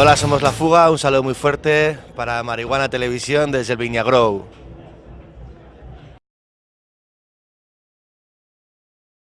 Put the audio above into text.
hola, somos La Fuga, un saludo muy fuerte para Marihuana Televisión desde el Viñagrow.